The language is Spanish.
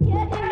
Yeah.